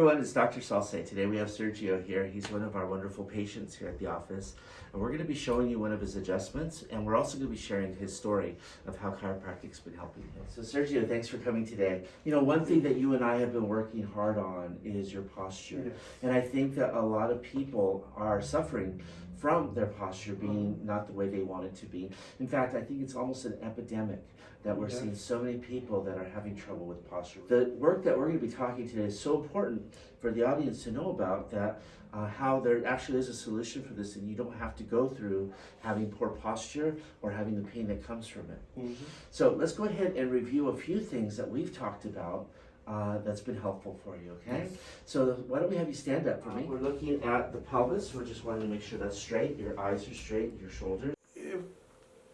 everyone, it's Dr. Salce. Today we have Sergio here. He's one of our wonderful patients here at the office. And we're going to be showing you one of his adjustments, and we're also going to be sharing his story of how chiropractic's been helping him. So Sergio, thanks for coming today. You know, one thing that you and I have been working hard on is your posture. Yes. And I think that a lot of people are suffering from their posture being mm-hmm. not the way they want it to be. In fact, I think it's almost an epidemic that we're Yeah. seeing so many people that are having trouble with posture. The work that we're going to be talking today is so important for the audience to know about that uh, how there actually is a solution for this and you don't have to go through having poor posture or having the pain that comes from it. Mhm. So let's go ahead and review a few things that we've talked about uh, that's been helpful for you, okay? So why don't we have you stand up for me? We're looking at the pelvis. We're just wanting to make sure that's straight. Your eyes are straight, your shoulders. It's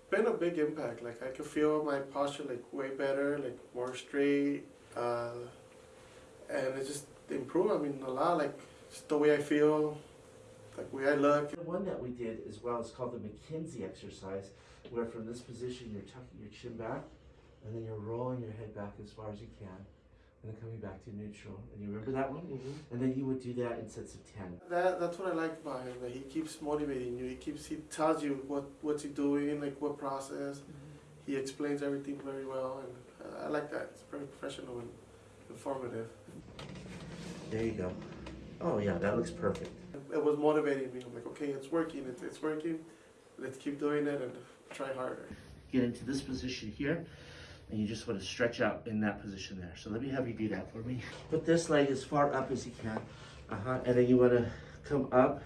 been a big impact. Like I could feel my posture like way better, like more straight, uh, and it just improved. I mean, a lot. Like just the way I feel, like the way I look. The one that we did as well is called the McKenzie exercise, where from this position you're tucking your chin back, and then you're rolling your head back as far as you can, and then coming back to neutral. And you remember that one? And then you would do that in sets of ten. That that's what I like about him. That he keeps motivating you. He keeps he tells you what what's he doing, like what process. He explains everything very well, and uh, I like that. It's very professional and informative. There you go. Oh yeah, that looks perfect. It was motivating me. I'm like, okay, it's working. It's, it's working. Let's keep doing it and try harder. Get into this position here, and you just want to stretch out in that position there. So let me have you do that for me. Put this leg as far up as you can, uh-huh. and then you want to come up,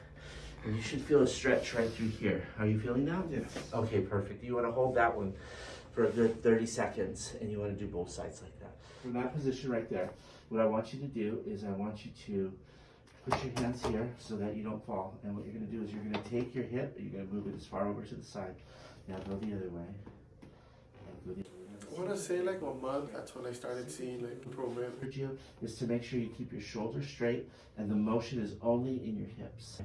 and you should feel a stretch right through here. Are you feeling that? Yes. Okay, perfect. You want to hold that one for a good 30 seconds, and you want to do both sides like that. From that position right there, what I want you to do is I want you to put your hands here so that you don't fall. And what you're going to do is you're going to take your hip, and you're going to move it as far over to the side. Now go the other way. Now go the I want to say like a month. That's when I started seeing like improvement. Sergio, is to make sure you keep your shoulders straight and the motion is only in your hips.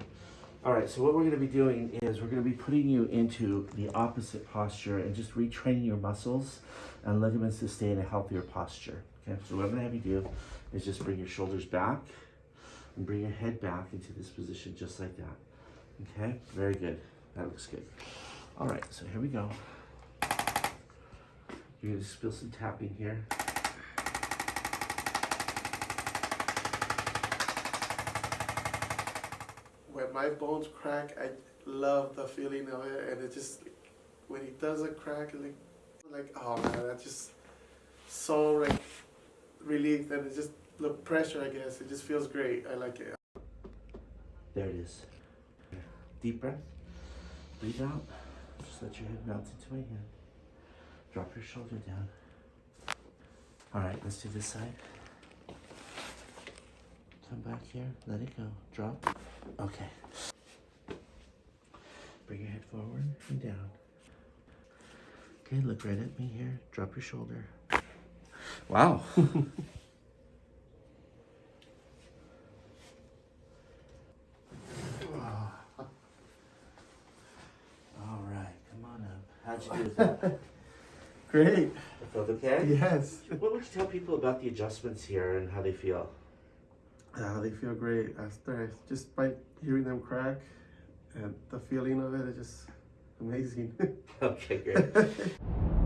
All right, so what we're gonna be doing is we're gonna be putting you into the opposite posture and just retraining your muscles and ligaments to stay in a healthier posture. Okay, so what I'm gonna have you do is just bring your shoulders back and bring your head back into this position just like that. Okay, very good. That looks good. All right, so here we go. You're gonna feel some tapping here. When my bones crack, I love the feeling of it, and it just when it does a crack, like like oh man, that's just so like relieved, and it's just the pressure. I guess it just feels great. I like it. There it is. Deep breath. Breathe out. Just let your head melt into my hand. Drop your shoulder down. All right, let's do this side. Come back here. Let it go. Drop. Okay. Bring your head forward and down. Okay, look right at me here. Drop your shoulder. Wow. All right, come on up. How'd you do with that? Great. It felt okay? Yes. What would you tell people about the adjustments here and how they feel? Uh, they feel great after just by hearing them crack, and the feeling of it is just amazing. Okay, great.